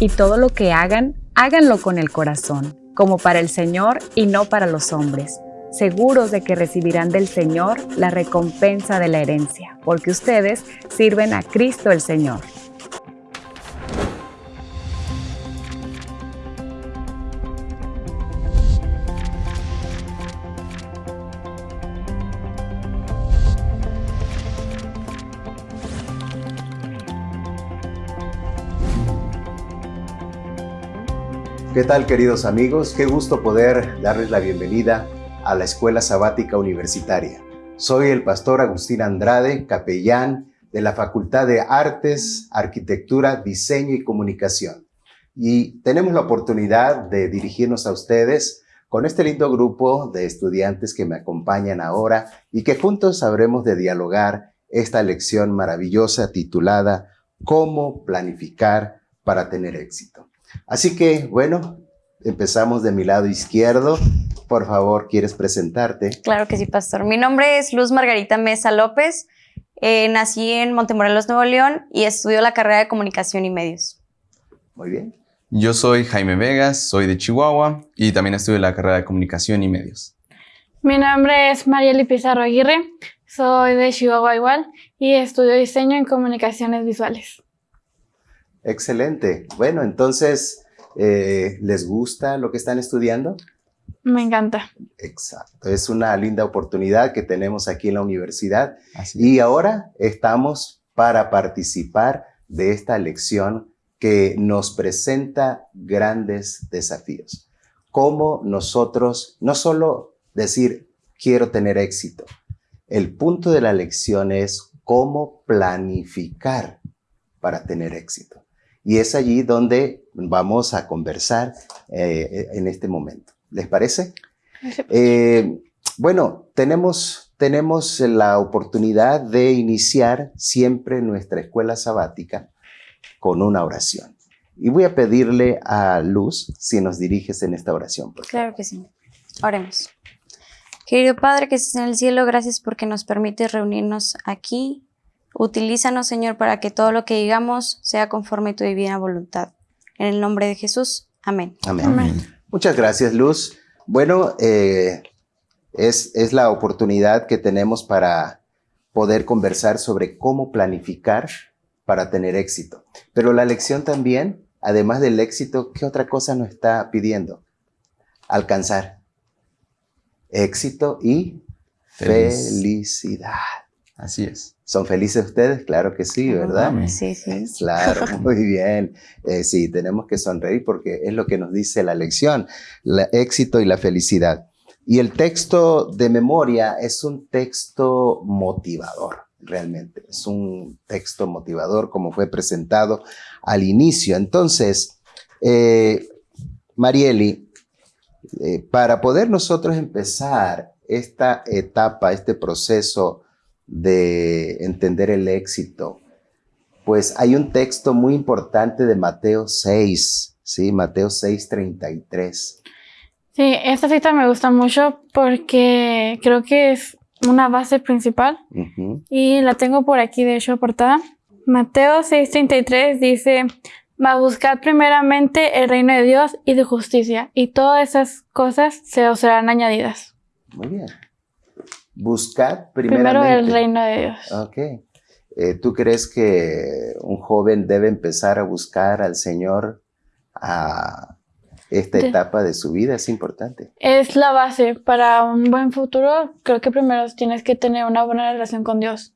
y todo lo que hagan, háganlo con el corazón, como para el Señor y no para los hombres, seguros de que recibirán del Señor la recompensa de la herencia, porque ustedes sirven a Cristo el Señor. ¿Qué tal queridos amigos? Qué gusto poder darles la bienvenida a la Escuela Sabática Universitaria. Soy el pastor Agustín Andrade, capellán de la Facultad de Artes, Arquitectura, Diseño y Comunicación. Y tenemos la oportunidad de dirigirnos a ustedes con este lindo grupo de estudiantes que me acompañan ahora y que juntos sabremos de dialogar esta lección maravillosa titulada Cómo planificar para tener éxito. Así que, bueno, empezamos de mi lado izquierdo. Por favor, ¿quieres presentarte? Claro que sí, pastor. Mi nombre es Luz Margarita Mesa López. Eh, nací en Montemorelos, Nuevo León y estudio la carrera de Comunicación y Medios. Muy bien. Yo soy Jaime Vegas, soy de Chihuahua y también estudio la carrera de Comunicación y Medios. Mi nombre es Marieli Pizarro Aguirre, soy de Chihuahua igual y estudio diseño en comunicaciones visuales. Excelente. Bueno, entonces, eh, ¿les gusta lo que están estudiando? Me encanta. Exacto. Es una linda oportunidad que tenemos aquí en la universidad. y ahora estamos para participar de esta lección que nos presenta grandes desafíos. Cómo nosotros, no solo decir, quiero tener éxito. El punto de la lección es cómo planificar para tener éxito. Y es allí donde vamos a conversar eh, en este momento. ¿Les parece? Eh, bueno, tenemos, tenemos la oportunidad de iniciar siempre nuestra escuela sabática con una oración. Y voy a pedirle a Luz si nos diriges en esta oración. Claro que sí. Oremos. Querido Padre que estás en el cielo, gracias porque nos permites reunirnos aquí Utilízanos, Señor, para que todo lo que digamos sea conforme a tu divina voluntad. En el nombre de Jesús. Amén. Amén. Muchas gracias, Luz. Bueno, eh, es, es la oportunidad que tenemos para poder conversar sobre cómo planificar para tener éxito. Pero la lección también, además del éxito, ¿qué otra cosa nos está pidiendo? Alcanzar éxito y felicidad. Así es. ¿Son felices ustedes? Claro que sí, ¿verdad? Sí, sí. Claro, muy bien. Eh, sí, tenemos que sonreír porque es lo que nos dice la lección, el éxito y la felicidad. Y el texto de memoria es un texto motivador, realmente. Es un texto motivador como fue presentado al inicio. Entonces, eh, Marieli, eh, para poder nosotros empezar esta etapa, este proceso, de entender el éxito, pues hay un texto muy importante de Mateo 6, ¿sí? Mateo 6, 33. Sí, esta cita me gusta mucho porque creo que es una base principal y la tengo por aquí, de hecho, aportada. Mateo 6:33 dice, va a buscar primeramente el reino de Dios y de justicia y todas esas cosas se os serán añadidas. Muy bien. Buscar primeramente. Primero el reino de Dios. Ok. Eh, ¿Tú crees que un joven debe empezar a buscar al Señor a esta etapa de su vida? Es importante. Es la base para un buen futuro. Creo que primero tienes que tener una buena relación con Dios.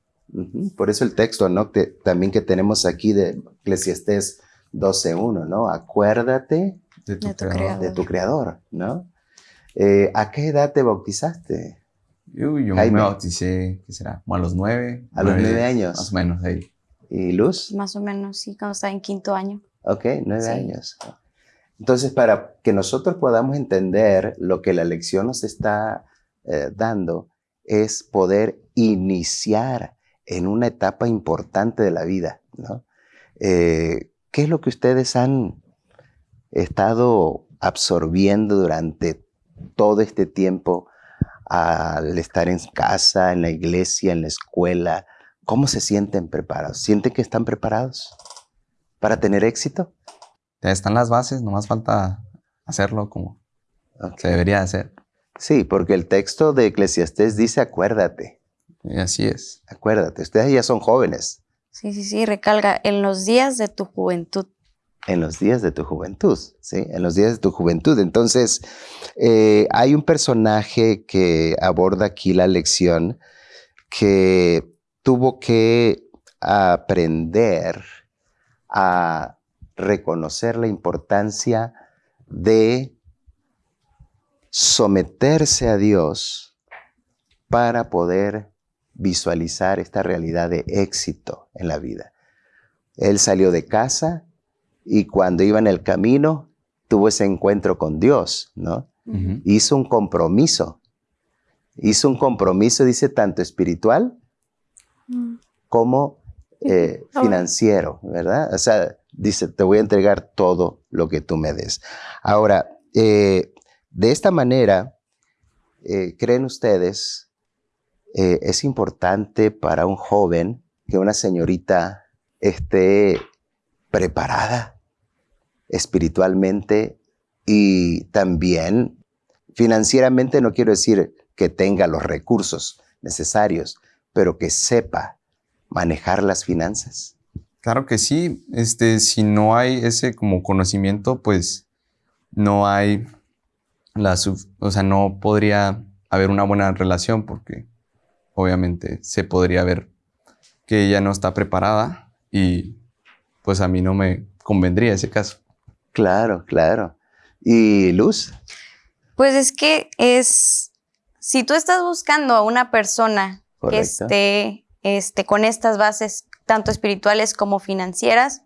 Por eso el texto, ¿no? también que tenemos aquí de Eclesiastés 12.1, ¿no? Acuérdate de tu, creador. De tu creador, ¿no? Eh, ¿A qué edad te bautizaste? Yo, yo me bauticé, ¿qué será? Como a los nueve. A los nueve años. Más o menos, ahí. ¿Y Luz? Más o menos, sí, cuando estaba en quinto año. Ok, nueve años. Entonces, para que nosotros podamos entender lo que la lección nos está eh, dando, es poder iniciar en una etapa importante de la vida, ¿no? Eh, ¿Qué es lo que ustedes han estado absorbiendo durante todo este tiempo al estar en casa, en la iglesia, en la escuela? ¿Cómo se sienten preparados? ¿Sienten que están preparados para tener éxito? ya están las bases, nomás falta hacerlo como se debería hacer. Sí, porque el texto de Eclesiastés dice acuérdate. Y así es. Acuérdate, ustedes ya son jóvenes. Sí, sí, sí, recalga, en los días de tu juventud. En los días de tu juventud, ¿sí? En los días de tu juventud. Entonces, eh, hay un personaje que aborda aquí la lección que tuvo que aprender a reconocer la importancia de someterse a Dios para poder visualizar esta realidad de éxito en la vida. Él salió de casa y cuando iba en el camino tuvo ese encuentro con Dios, ¿no? Hizo un compromiso. Hizo un compromiso, dice, tanto espiritual mm. como eh, financiero, ¿verdad? O sea, dice, te voy a entregar todo lo que tú me des. Ahora, eh, de esta manera, eh, ¿creen ustedes, es importante para un joven que una señorita esté preparada espiritualmente y también financieramente, no quiero decir que tenga los recursos necesarios, pero que sepa manejar las finanzas. Claro que sí. Este, si no hay ese como conocimiento, pues no hay la, o sea, no podría haber una buena relación porque obviamente se podría ver que ella no está preparada y pues a mí no me convendría ese caso. Claro, claro. ¿Y Luz? Pues es que es, si tú estás buscando a una persona que esté este, con estas bases, tanto espirituales como financieras,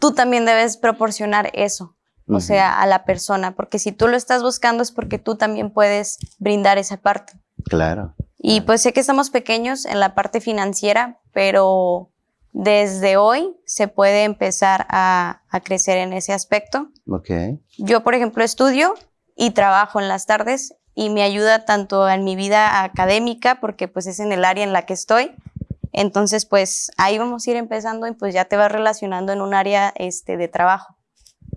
tú también debes proporcionar eso, o sea, a la persona, porque si tú lo estás buscando es porque tú también puedes brindar esa parte. Claro. Y pues sé que estamos pequeños en la parte financiera, pero desde hoy se puede empezar a, a crecer en ese aspecto. Okay. Yo, por ejemplo, estudio y trabajo en las tardes y me ayuda tanto en mi vida académica, porque pues es en el área en la que estoy. Entonces, pues ahí vamos a ir empezando y pues ya te vas relacionando en un área este, de trabajo.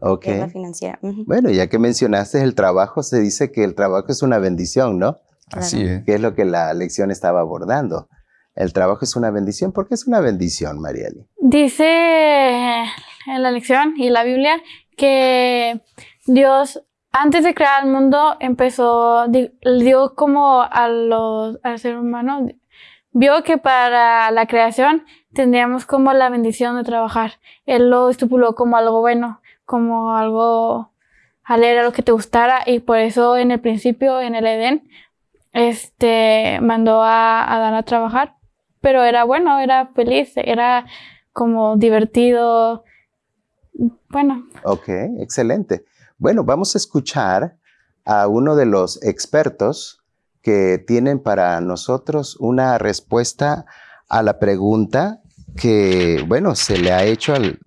Ok. Que es la financiera. Bueno, ya que mencionaste el trabajo, se dice que el trabajo es una bendición, ¿no? Así es. Que es lo que la lección estaba abordando. El trabajo es una bendición. ¿Por qué es una bendición, Marieli? Dice en la lección y la Biblia que Dios antes de crear el mundo empezó, dio como a los, al ser humano, vio que para la creación tendríamos como la bendición de trabajar. Él lo estipuló como algo bueno, como algo a leer lo que te gustara y por eso en el principio, en el Edén, este, mandó a Adán a trabajar, pero era bueno, era feliz, era como divertido, bueno. Ok, excelente. Bueno, vamos a escuchar a uno de los expertos que tienen para nosotros una respuesta a la pregunta que, bueno, se le ha hecho al,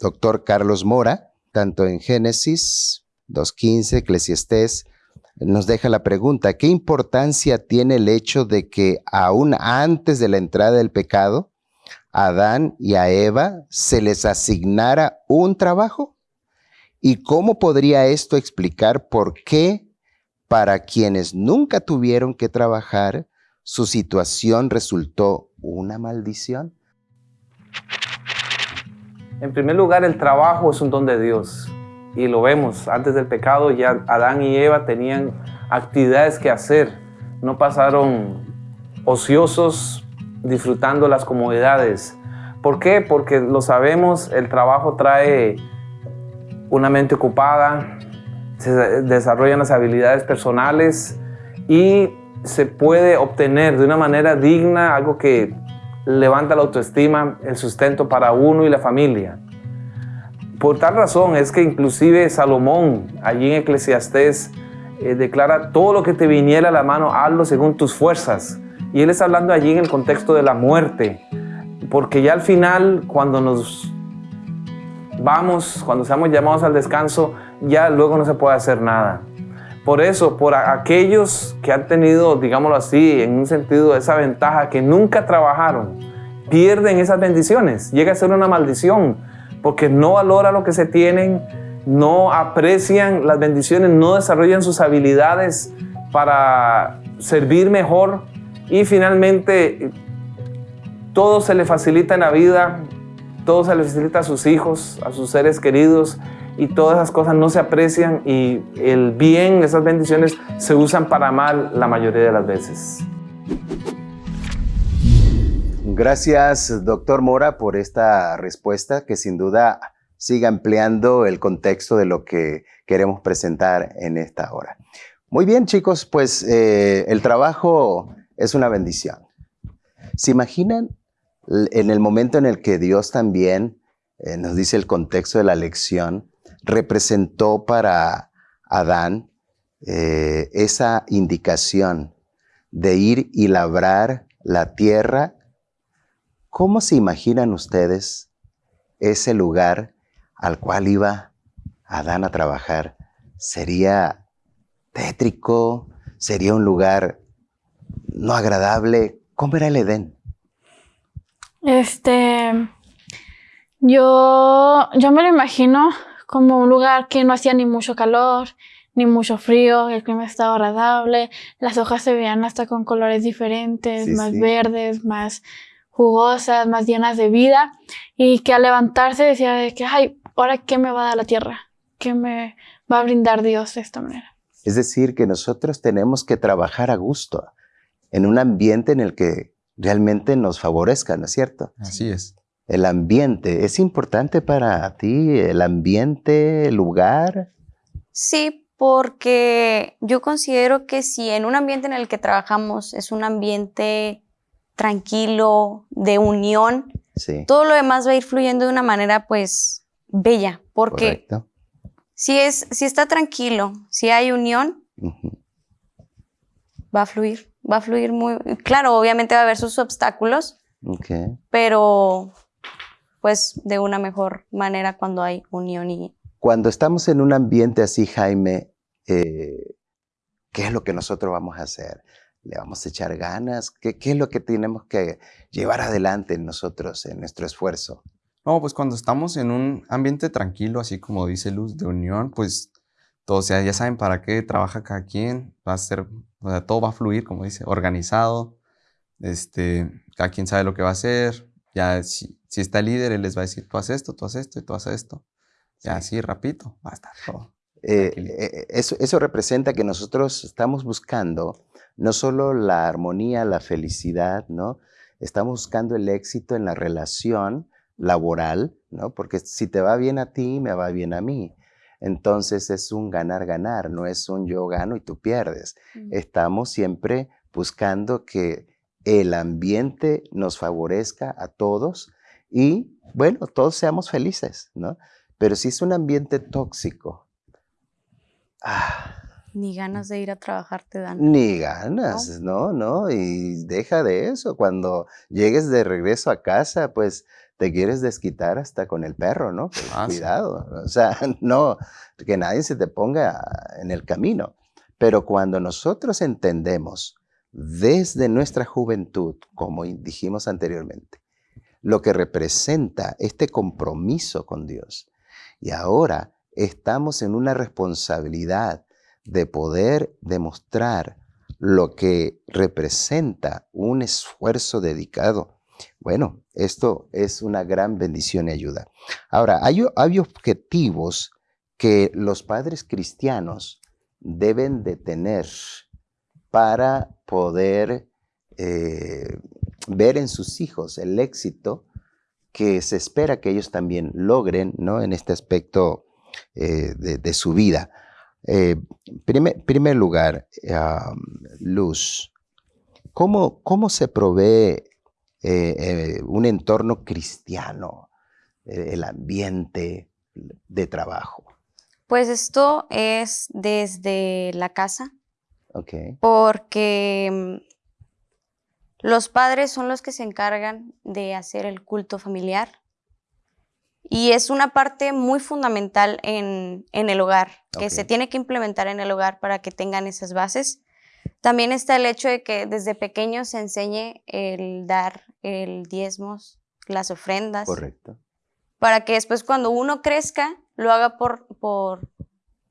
doctor Carlos Mora, tanto en Génesis 2.15, Eclesiastés, nos deja la pregunta, ¿qué importancia tiene el hecho de que aún antes de la entrada del pecado, a Adán y a Eva se les asignara un trabajo? ¿Y cómo podría esto explicar por qué para quienes nunca tuvieron que trabajar, su situación resultó una maldición? En primer lugar, el trabajo es un don de Dios. Y lo vemos, antes del pecado ya Adán y Eva tenían actividades que hacer. No pasaron ociosos disfrutando las comodidades. ¿Por qué? Porque lo sabemos, el trabajo trae una mente ocupada, se desarrollan las habilidades personales y se puede obtener de una manera digna algo que levanta la autoestima, el sustento para uno y la familia. Por tal razón es que inclusive Salomón, allí en Eclesiastés, eh, declara todo lo que te viniera a la mano, hazlo según tus fuerzas. Y él está hablando allí en el contexto de la muerte, porque ya al final, cuando nos vamos, cuando seamos llamados al descanso, ya luego no se puede hacer nada. Por eso, por aquellos que han tenido, digámoslo así, en un sentido, esa ventaja, que nunca trabajaron, pierden esas bendiciones. Llega a ser una maldición, porque no valora lo que se tienen, no aprecian las bendiciones, no desarrollan sus habilidades para servir mejor y finalmente todo se le facilita en la vida, todo se le facilita a sus hijos, a sus seres queridos y todas esas cosas no se aprecian y el bien, esas bendiciones se usan para mal la mayoría de las veces. Gracias, doctor Mora, por esta respuesta que sin duda siga ampliando el contexto de lo que queremos presentar en esta hora. Muy bien, chicos, pues eh, el trabajo es una bendición. ¿Se imaginan en el momento en el que Dios también, eh, nos dice el contexto de la lección, representó para Adán eh, esa indicación de ir y labrar la tierra? ¿Cómo se imaginan ustedes ese lugar al cual iba Adán a trabajar? ¿Sería tétrico? ¿Sería un lugar no agradable? ¿Cómo era el Edén? Este, yo, yo me lo imagino como un lugar que no hacía ni mucho calor, ni mucho frío, el clima estaba agradable, las hojas se veían hasta con colores diferentes, más verdes, más jugosas, más llenas de vida, y que al levantarse decía de que, ay, ahora qué me va a dar la tierra, qué me va a brindar Dios de esta manera. Es decir, que nosotros tenemos que trabajar a gusto, en un ambiente en el que realmente nos favorezca, ¿no es cierto? Así es. El ambiente, ¿es importante para ti el ambiente, el lugar? Sí, porque yo considero que si en un ambiente en el que trabajamos es un ambiente tranquilo, de unión, todo lo demás va a ir fluyendo de una manera pues bella, porque si, es, si está tranquilo, si hay unión, va a fluir va a fluir muy... Claro, obviamente va a haber sus obstáculos, pero pues de una mejor manera cuando hay unión y... Cuando estamos en un ambiente así, Jaime, eh, ¿qué es lo que nosotros vamos a hacer? ¿Le vamos a echar ganas? ¿Qué, ¿Qué, es lo que tenemos que llevar adelante en nosotros, en nuestro esfuerzo? No, pues cuando estamos en un ambiente tranquilo, así como dice Luz, de unión, pues todos ya, ya saben para qué trabaja cada quien, va a ser o sea, todo va a fluir, como dice, organizado. Este, cada quien sabe lo que va a hacer. Ya si, si está el líder, él les va a decir, tú haces esto, tú haces esto y tú haces esto. Ya así, rapidito, va a estar todo. Eh, eh, eso, eso representa que nosotros estamos buscando no solo la armonía, la felicidad, ¿no? Estamos buscando el éxito en la relación laboral, ¿no? Porque si te va bien a ti, me va bien a mí. Entonces es un ganar-ganar, no es un yo gano y tú pierdes. Mm. Estamos siempre buscando que el ambiente nos favorezca a todos y, bueno, todos seamos felices, ¿no? Pero si es un ambiente tóxico, ah, ni ganas de ir a trabajar te dan. Ni ganas, ¿no? no, Y deja de eso. Cuando llegues de regreso a casa, pues te quieres desquitar hasta con el perro, ¿no? Pues, ah, cuidado. O sea, no, que nadie se te ponga en el camino. Pero cuando nosotros entendemos desde nuestra juventud, como dijimos anteriormente, lo que representa este compromiso con Dios, y ahora estamos en una responsabilidad de poder demostrar lo que representa un esfuerzo dedicado. Bueno, esto es una gran bendición y ayuda. Ahora, hay, objetivos que los padres cristianos deben de tener para poder eh, ver en sus hijos el éxito que se espera que ellos también logren ¿no? en este aspecto eh, de, su vida. En eh, primer, lugar, Luz, ¿cómo, ¿cómo, se provee eh, eh, un entorno cristiano, el ambiente de trabajo? Pues esto es desde la casa. Porque mm, los padres son los que se encargan de hacer el culto familiar y es una parte muy fundamental en, el hogar, que se tiene que implementar en el hogar para que tengan esas bases. También está el hecho de que desde pequeños se enseñe el dar el diezmos, las ofrendas. Correcto. para que después cuando uno crezca lo haga por, por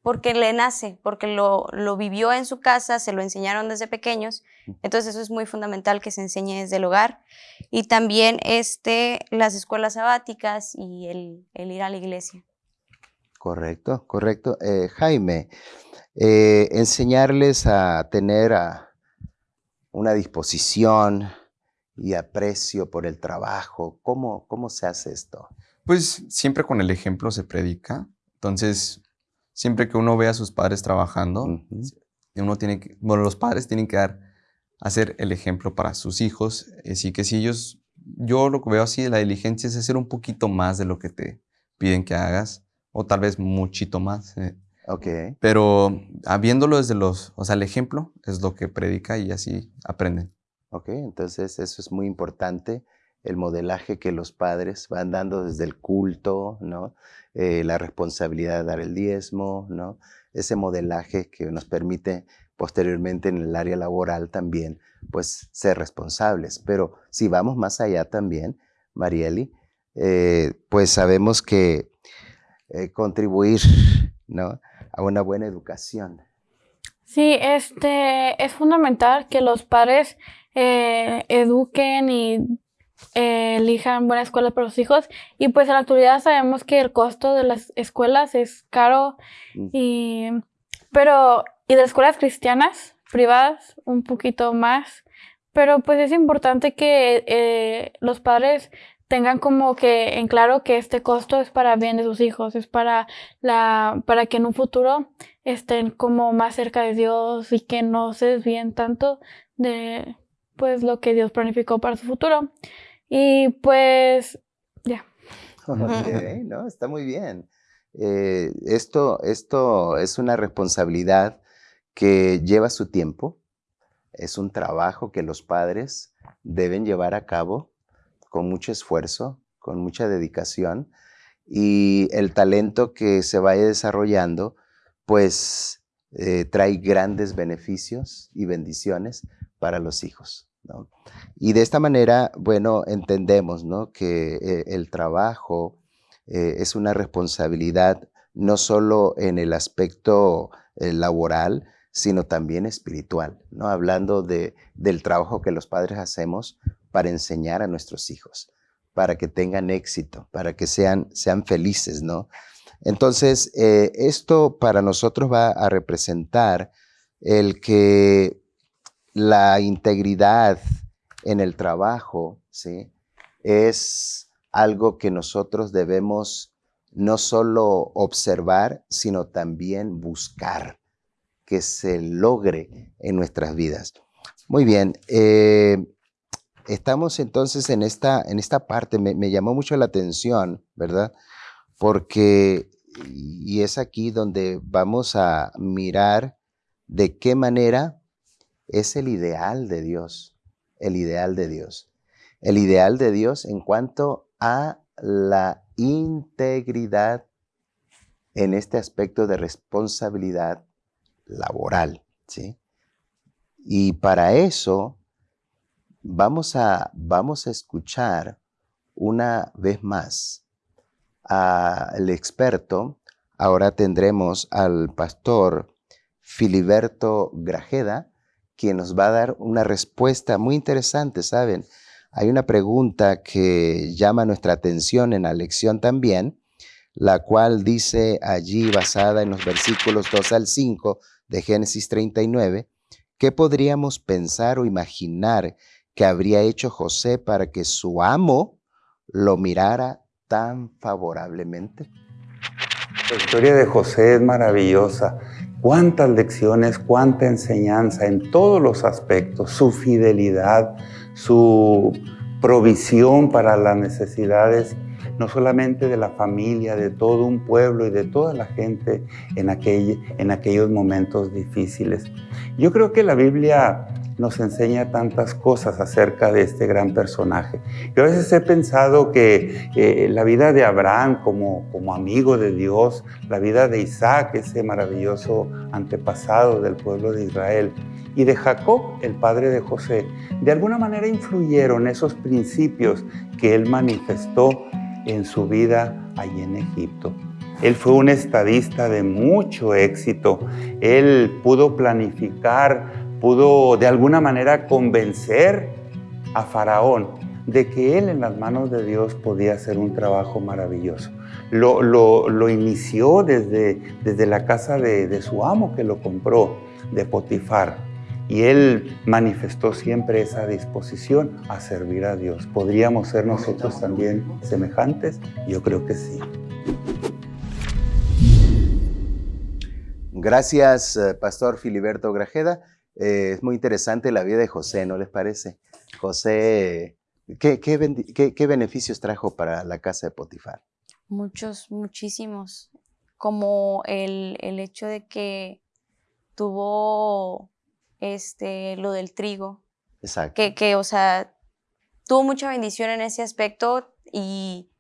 porque le nace, porque lo, lo, vivió en su casa, se lo enseñaron desde pequeños. Entonces eso es muy fundamental que se enseñe desde el hogar. Y también este, las escuelas sabáticas y el, el ir a la iglesia. Correcto, correcto. Eh, Jaime, eh, enseñarles a tener a una disposición y aprecio por el trabajo, ¿cómo, ¿cómo se hace esto? Pues siempre con el ejemplo se predica. Entonces, siempre que uno ve a sus padres trabajando, uno tiene que, bueno, los padres tienen que dar, hacer el ejemplo para sus hijos. Así que si ellos, yo lo que veo así de la diligencia es hacer un poquito más de lo que te piden que hagas, o tal vez muchito más. Eh. Ok. Pero habiéndolo desde los, o sea, el ejemplo es lo que predica y así aprenden. Ok, entonces eso es muy importante el modelaje que los padres van dando desde el culto, ¿no? Eh, la responsabilidad de dar el diezmo, ¿no? ese modelaje que nos permite posteriormente en el área laboral también, pues ser responsables. Pero si vamos más allá también, Marieli, eh, pues sabemos que eh, contribuir ¿no? a una buena educación. Sí, este, es fundamental que los padres eduquen y eh, elijan buenas escuelas para los hijos. Y pues en la actualidad sabemos que el costo de las escuelas es caro, mm. y, pero, y de las escuelas cristianas, privadas, un poquito más. Pero pues es importante que eh, los padres tengan como que en claro que este costo es para bien de sus hijos, es para la para que en un futuro estén como más cerca de Dios y que no se desvíen tanto de pues lo que Dios planificó para su futuro. Y pues, ya. no, está muy bien. Eh, esto, esto es una responsabilidad que lleva su tiempo, es un trabajo que los padres deben llevar a cabo con mucho esfuerzo, con mucha dedicación y el talento que se vaya desarrollando, pues eh, trae grandes beneficios y bendiciones para los hijos. Y de esta manera, bueno, entendemos que eh, el trabajo eh, es una responsabilidad no solo en el aspecto eh, laboral, sino también espiritual, ¿no? hablando de, del trabajo que los padres hacemos para enseñar a nuestros hijos, para que tengan éxito, para que sean, sean felices. ¿no? Entonces, esto para nosotros va a representar el que la integridad en el trabajo, ¿sí? Es algo que nosotros debemos no solo observar, sino también buscar que se logre en nuestras vidas. Muy bien, eh, estamos entonces en esta, en esta parte, me, me llamó mucho la atención, ¿verdad? Porque, y es aquí donde vamos a mirar de qué manera es el ideal de Dios, el ideal de Dios. El ideal de Dios en cuanto a la integridad en este aspecto de responsabilidad laboral, ¿sí? Y para eso vamos a, vamos a escuchar una vez más al experto. Ahora tendremos al pastor Filiberto Grajeda, quien nos va a dar una respuesta muy interesante, ¿saben? Hay una pregunta que llama nuestra atención en la lección también, la cual dice allí, basada en los versículos 2 al 5 de Génesis 39, ¿qué podríamos pensar o imaginar que habría hecho José para que su amo lo mirara tan favorablemente? La historia de José es maravillosa cuántas lecciones, cuánta enseñanza en todos los aspectos, su fidelidad, su provisión para las necesidades, no solamente de la familia, de todo un pueblo y de toda la gente en, en aquellos momentos difíciles. Yo creo que la Biblia nos enseña tantas cosas acerca de este gran personaje. Yo a veces he pensado que eh, la vida de Abraham como, como amigo de Dios, la vida de Isaac, ese maravilloso antepasado del pueblo de Israel, y de Jacob, el padre de José, de alguna manera influyeron esos principios que él manifestó en su vida ahí en Egipto. Él fue un estadista de mucho éxito. Él pudo planificar, pudo de alguna manera convencer a Faraón de que él en las manos de Dios podía hacer un trabajo maravilloso. Lo, inició desde, desde la casa de, de su amo que lo compró, de Potifar. Y él manifestó siempre esa disposición a servir a Dios. ¿Podríamos ser nosotros también semejantes? Yo creo que sí. Gracias, eh, Pastor Filiberto Grajeda. Eh, es muy interesante la vida de José, ¿no les parece? José, ¿qué, qué, beneficios trajo para la casa de Potifar? Muchos, muchísimos. Como el, hecho de que tuvo este, lo del trigo. Exacto. Que, que, o sea, tuvo mucha bendición en ese aspecto y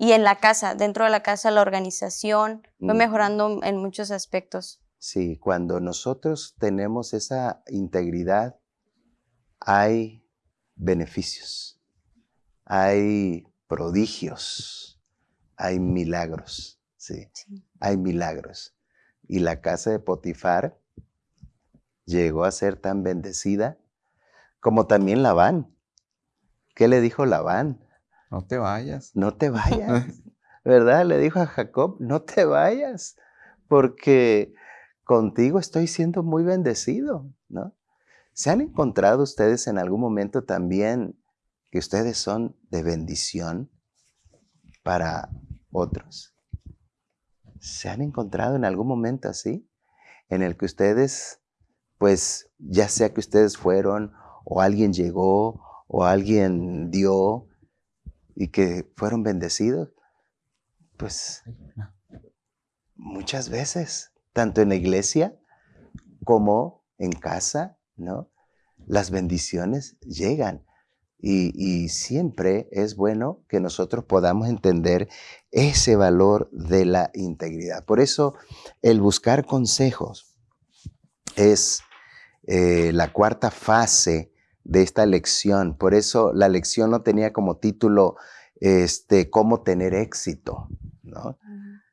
y en la casa, dentro de la casa, la organización fue mejorando en muchos aspectos. Sí, cuando nosotros tenemos esa integridad, hay beneficios, hay prodigios, hay milagros, sí, hay milagros. Y la casa de Potifar llegó a ser tan bendecida como también Labán. ¿Qué le dijo Labán? No te vayas. No te vayas. ¿Verdad? Le dijo a Jacob, no te vayas, porque contigo estoy siendo muy bendecido, ¿no? ¿Se han encontrado ustedes en algún momento también que ustedes son de bendición para otros? ¿Se han encontrado en algún momento así? En el que ustedes, pues, ya sea que ustedes fueron o alguien llegó o alguien dio y que fueron bendecidos, pues muchas veces, tanto en la iglesia como en casa, ¿no? Las bendiciones llegan. Y, siempre es bueno que nosotros podamos entender ese valor de la integridad. Por eso el buscar consejos es eh, la cuarta fase de esta lección. Por eso la lección no tenía como título este, cómo tener éxito, ¿no?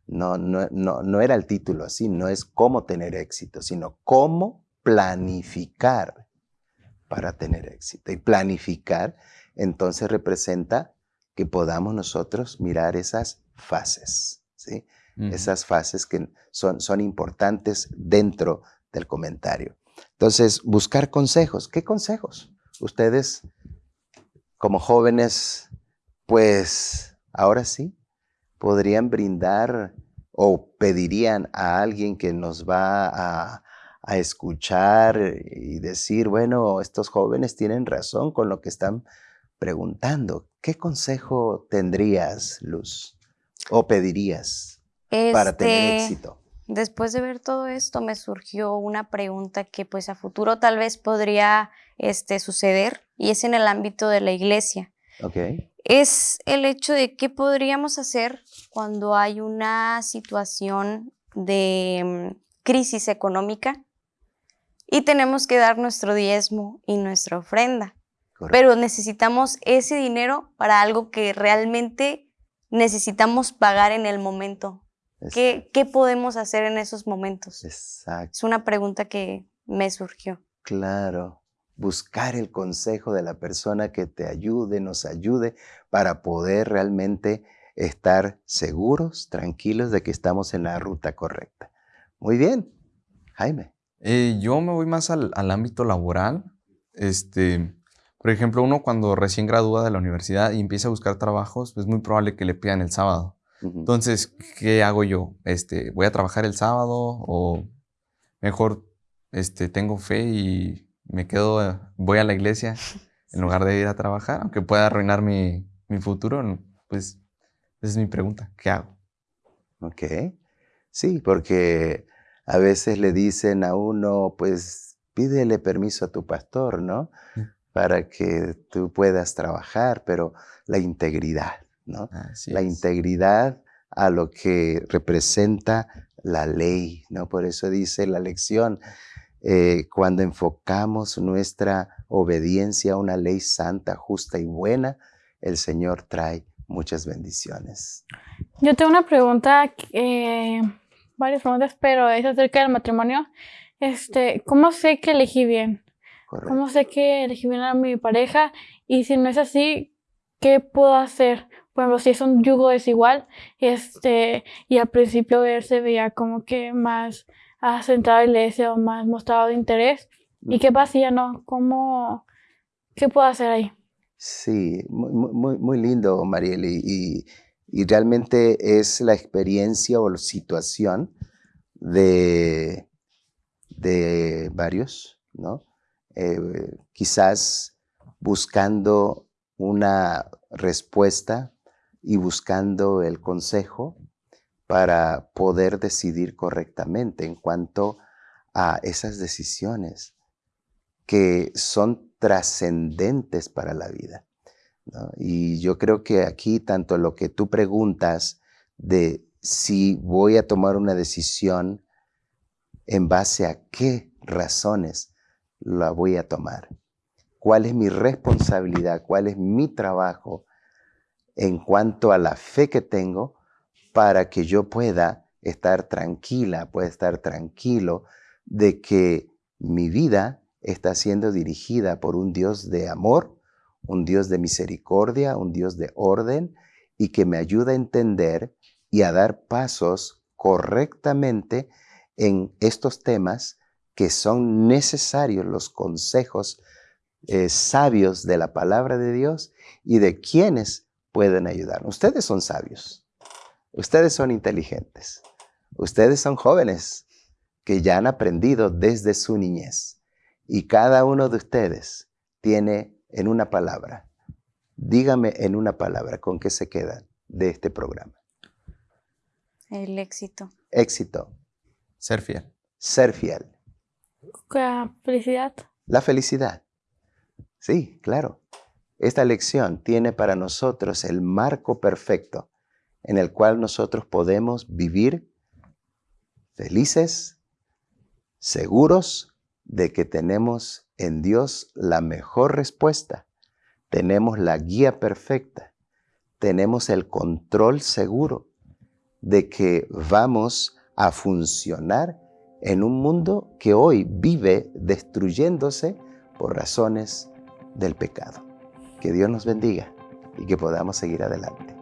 No, no, no, no era el título así, no es cómo tener éxito, sino cómo planificar para tener éxito. Y planificar entonces representa que podamos nosotros mirar esas fases, ¿sí? Esas fases que son, son importantes dentro del comentario. Entonces, buscar consejos. ¿Qué consejos? ustedes como jóvenes, pues ahora sí, podrían brindar o pedirían a alguien que nos va a, escuchar y decir, bueno, estos jóvenes tienen razón con lo que están preguntando. ¿Qué consejo tendrías, Luz? ¿O pedirías para tener este, éxito? Después de ver todo esto, me surgió una pregunta que pues a futuro tal vez podría este, suceder y es en el ámbito de la iglesia. Okay. Es el hecho de qué podríamos hacer cuando hay una situación de mm, crisis económica y tenemos que dar nuestro diezmo y nuestra ofrenda. Pero necesitamos ese dinero para algo que realmente necesitamos pagar en el momento ¿Qué, podemos hacer en esos momentos? Exacto. Es una pregunta que me surgió. Claro, buscar el consejo de la persona que te ayude, nos ayude para poder realmente estar seguros, tranquilos de que estamos en la ruta correcta. Muy bien, Jaime. Eh, yo me voy más al, al, ámbito laboral. Este, por ejemplo, uno cuando recién gradúa de la universidad y empieza a buscar trabajos, es muy probable que le pidan el sábado. Entonces, ¿qué hago yo? Este, ¿Voy a trabajar el sábado o mejor este, tengo fe y me quedo, voy a la iglesia en lugar de ir a trabajar, aunque pueda arruinar mi, mi futuro? Pues esa es mi pregunta. ¿Qué hago? Ok. Sí, porque a veces le dicen a uno, pues pídele permiso a tu pastor, ¿no? Para que tú puedas trabajar, pero la integridad, la integridad a lo que representa la ley, ¿no? Por eso dice la lección, eh, cuando enfocamos nuestra obediencia a una ley santa, justa y buena, el Señor trae muchas bendiciones. Yo tengo una pregunta, eh, varias preguntas, pero es acerca del matrimonio. Este, ¿Cómo sé que elegí bien? ¿Cómo sé que elegí bien a mi pareja? Y si no es así, ¿qué puedo hacer? Por ejemplo, si es un yugo desigual, este, y al principio él se veía como que más asentado en la iglesia o más mostrado de interés. ¿Y qué pasa ya no? ¿Cómo, qué puedo hacer ahí? Sí, muy, muy, lindo, Mariel, y, y, realmente es la experiencia o la situación de, de varios, ¿no? Eh, quizás buscando una respuesta y buscando el consejo para poder decidir correctamente en cuanto a esas decisiones que son trascendentes para la vida. Y yo creo que aquí tanto lo que tú preguntas de si voy a tomar una decisión en base a qué razones la voy a tomar, cuál es mi responsabilidad, cuál es mi trabajo en cuanto a la fe que tengo para que yo pueda estar tranquila, pueda estar tranquilo de que mi vida está siendo dirigida por un Dios de amor, un Dios de misericordia, un Dios de orden y que me ayuda a entender y a dar pasos correctamente en estos temas que son necesarios los consejos eh, sabios de la palabra de Dios y de quienes pueden ayudar. Ustedes son sabios, ustedes son inteligentes, ustedes son jóvenes que ya han aprendido desde su niñez y cada uno de ustedes tiene en una palabra. Dígame en una palabra con qué se quedan de este programa. El éxito. Éxito. Ser fiel. Ser fiel. La felicidad. La felicidad. Sí, claro. Esta lección tiene para nosotros el marco perfecto en el cual nosotros podemos vivir felices, seguros de que tenemos en Dios la mejor respuesta, tenemos la guía perfecta, tenemos el control seguro de que vamos a funcionar en un mundo que hoy vive destruyéndose por razones del pecado. Que Dios nos bendiga y que podamos seguir adelante.